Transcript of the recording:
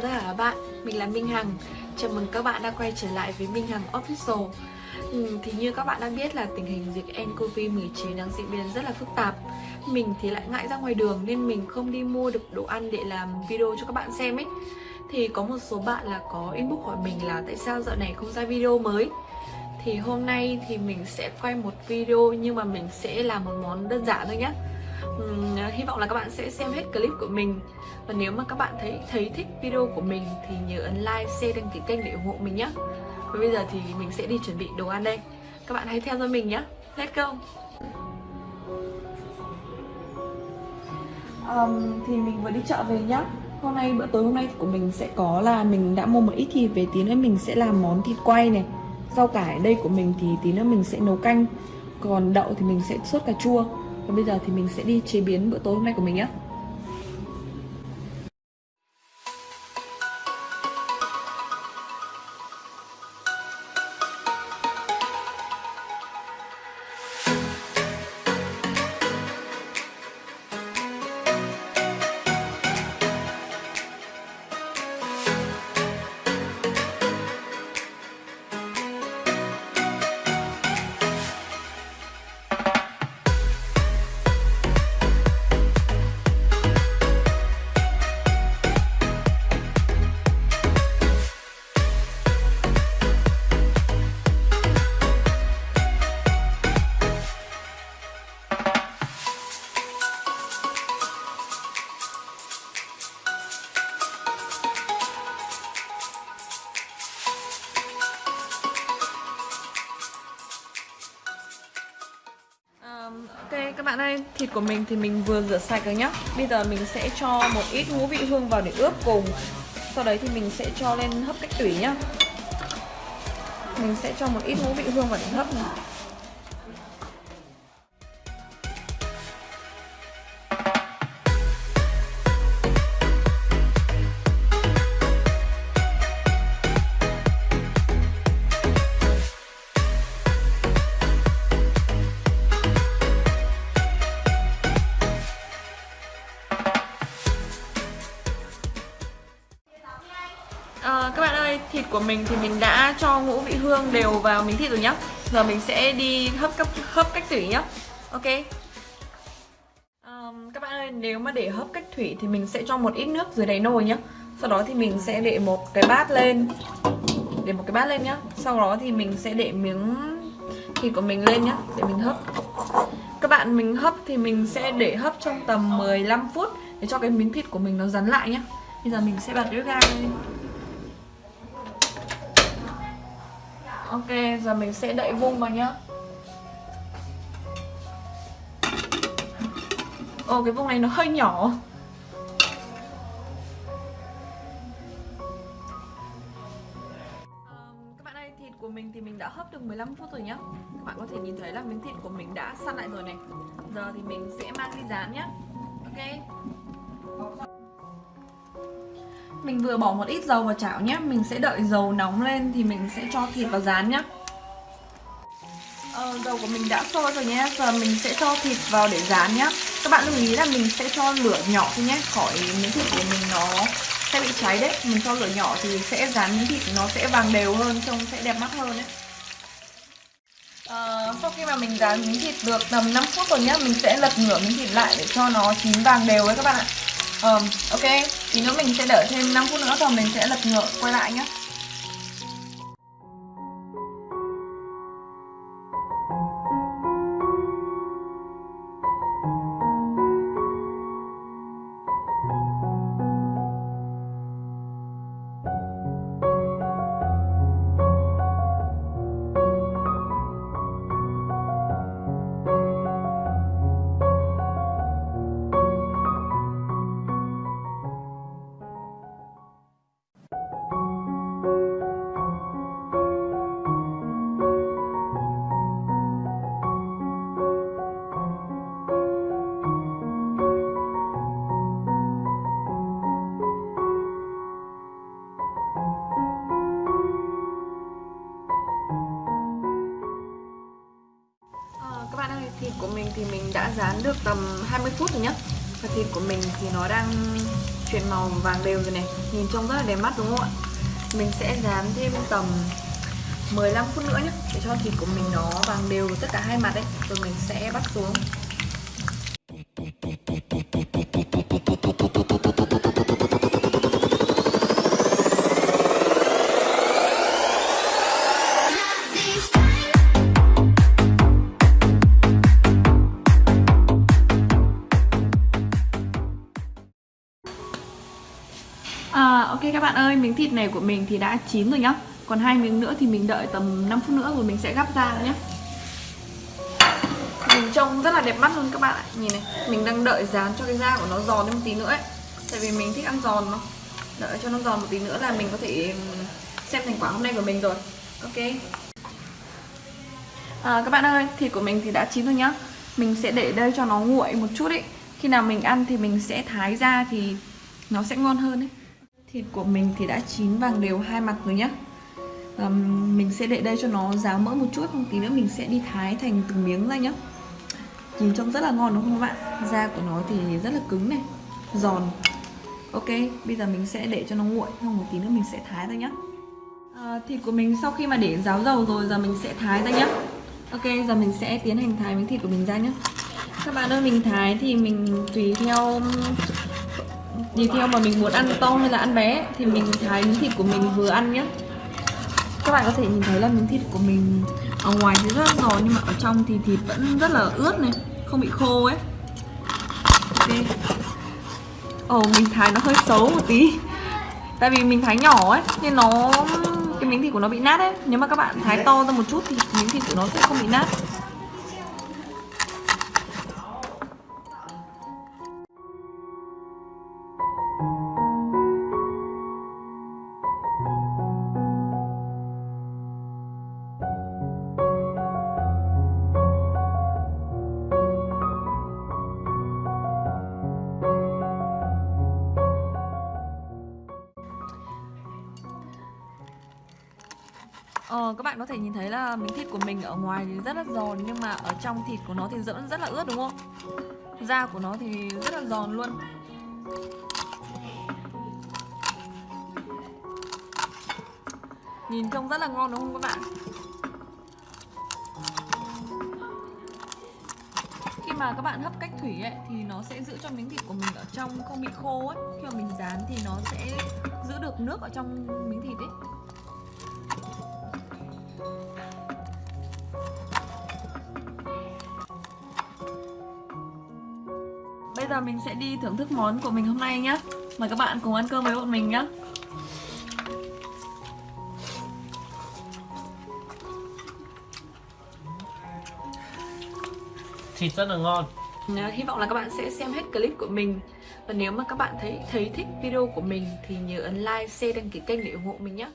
chào tất cả các bạn, mình là Minh Hằng. Chào mừng các bạn đã quay trở lại với Minh Hằng Official. Ừ, Thì như các bạn đã biết là tình hình dịch nCoV-19 đang diễn biến rất là phức tạp. Mình thì lại ngại ra ngoài đường nên mình không đi mua được đồ ăn để làm video cho các bạn xem ấy. Thì có một số bạn là có inbox hỏi mình là tại sao dạo này không ra video mới. Thì hôm nay thì mình sẽ quay một video nhưng mà mình sẽ làm một món đơn giản thôi nhé uhm, hy vọng là các bạn sẽ xem hết clip của mình. Và nếu mà các bạn thấy thấy thích video của mình thì nhớ ấn like, share, đăng ký kênh để ủng hộ mình nhé và bây giờ thì mình sẽ đi chuẩn bị đồ ăn đây. Các bạn hãy theo dõi mình nhé let's go. Um, thì mình vừa đi chợ về nhá. Hôm nay bữa tối hôm nay của mình sẽ có là mình đã mua một ít thịt về tí nữa mình sẽ làm món thịt quay này. Rau cải đây của mình thì tí nữa mình sẽ nấu canh. Còn đậu thì mình sẽ sốt cà chua còn bây giờ thì mình sẽ đi chế biến bữa tối hôm nay của mình nhé bạn ơi, thịt của mình thì mình vừa rửa sạch rồi nhá. Bây giờ mình sẽ cho một ít ngũ vị hương vào để ướp cùng. Sau đấy thì mình sẽ cho lên hấp cách tủy nhá. Mình sẽ cho một ít ngũ vị hương vào để hấp này. Của mình thì mình đã cho ngũ vị hương đều vào miếng thịt rồi nhá. Giờ mình sẽ đi hấp cấp hấp cách thủy nhá. Ok. Um, Các bạn ơi, nếu mà để hấp cách thủy thì mình sẽ cho một ít nước dưới đáy nồi nhá. Sau đó thì mình sẽ để một cái bát lên. Để một cái bát lên nhá. Sau đó thì mình sẽ để miếng thịt của mình lên nhá Để mình hấp. Các bạn mình hấp thì mình sẽ để hấp trong tầm 15 phút Để cho cái miếng thịt của mình nó rắn lại nhá. Bây giờ mình sẽ bật bếp ga lên. Ok, giờ mình sẽ đậy vung vào nhá. Ồ, cái vung này nó hơi nhỏ. Các bạn thịt của mình thì mình đã hấp được 15 phút rồi nhá. Các bạn có thể nhìn thấy là miếng thịt của mình đã săn lại rồi này. Giờ thì mình sẽ mang đi rán nhá. Ok mình vừa bỏ một ít dầu vào chảo nhé Mình sẽ đợi dầu nóng lên thì mình sẽ cho thịt vào rán nhé ờ, Dầu của mình đã sôi rồi nhé Giờ mình sẽ cho thịt vào để rán nhé Các bạn lưu ý là mình sẽ cho lửa nhỏ thôi nhé. Khỏi miếng thịt của mình nó sẽ bị cháy đấy. Mình cho lửa nhỏ thì sẽ rán miếng thịt nó sẽ vàng đều hơn Trông sẽ đẹp mắt hơn đấy Uh, ờ, sau khi mà mình rán miếng thịt được tầm 5 phút rồi nhá Mình sẽ lật ngửa miếng thịt lại để cho nó chín vàng đều đấy các bạn ạ um, ok thì nữa mình sẽ đợi thêm 5 phút nữa rồi mình sẽ lật ngựa quay lại nhé của mình thì mình đã rán được tầm 20 phút rồi nhá. Và thịt của mình thì nó đang chuyển màu vàng đều rồi này, Nhìn trông rất là đẹp mắt đúng không ạ? Mình sẽ rán thêm tầm 15 phút nữa nhé để cho thịt của mình nó vàng đều tất cả hai mặt đấy rồi mình sẽ bắt xuống. Các bạn ơi, miếng thịt này của mình thì đã chín rồi nhá. Còn hai miếng nữa thì mình đợi tầm 5 phút nữa rồi mình sẽ gắp ra nhé Nhìn trông rất là đẹp mắt luôn các bạn ạ. Nhìn này, mình đang đợi dán cho cái da của nó giòn thêm một tí nữa ấy. Tại vì mình thích ăn giòn mà. Đợi cho nó giòn một tí nữa là mình có thể xem thành quả hôm nay của mình rồi. Ok. À, Các bạn ơi, thịt của mình thì đã chín rồi nhá. Mình sẽ để đây cho nó nguội một chút ấy. Khi nào mình ăn thì mình sẽ thái ra thì nó sẽ ngon hơn ấy. Thịt của mình thì đã chín vàng đều hai mặt rồi nhá. Um, Mình sẽ để đây cho nó ráo mỡ một chút không tí nữa mình sẽ đi thái thành từng miếng ra nhá. Nhìn trông rất là ngon đúng không các bạn? Da của nó thì rất là cứng này Giòn. Ok, bây giờ mình sẽ để cho nó nguội Xong một tí nữa mình sẽ thái ra nhá. À, Thịt của mình sau khi mà để ráo dầu rồi Giờ mình sẽ thái ra nhá. Ok, giờ mình sẽ tiến hành thái miếng thịt của mình ra nhá. Các bạn ơi, mình thái thì mình tùy theo tùy theo mà mình muốn ăn to hay là ăn bé, thì mình thái miếng thịt của mình vừa ăn nhé các bạn có thể nhìn thấy là miếng thịt của mình ở ngoài thì rất là giòn nhưng mà ở trong thì thịt vẫn rất là ướt này, không bị khô ấy. Ok. Ồ, mình thái nó hơi xấu một tí. Tại vì mình thái nhỏ ấy, nên nó, cái miếng thịt của nó bị nát ấy. Nếu mà các bạn thái to ra một chút thì miếng thịt của nó sẽ không bị nát. Ờ, các bạn có thể nhìn thấy là miếng thịt của mình ở ngoài thì rất là giòn Nhưng mà ở trong thịt của nó thì vẫn rất là ướt đúng không? Da của nó thì rất là giòn luôn Nhìn trông rất là ngon đúng không các bạn? Khi mà các bạn hấp cách thủy ấy thì nó sẽ giữ cho miếng thịt của mình ở trong không bị khô ấy Khi mà mình rán thì nó sẽ giữ được nước ở trong miếng thịt ấy Bây giờ mình sẽ đi thưởng thức món của mình hôm nay nhé Mời các bạn cùng ăn cơm với bọn mình nhé Thịt rất là ngon. À, hy vọng là các bạn sẽ xem hết clip của mình. Và nếu mà các bạn thấy thấy thích video của mình Thì nhớ ấn like, share, đăng ký kênh để ủng hộ mình nhé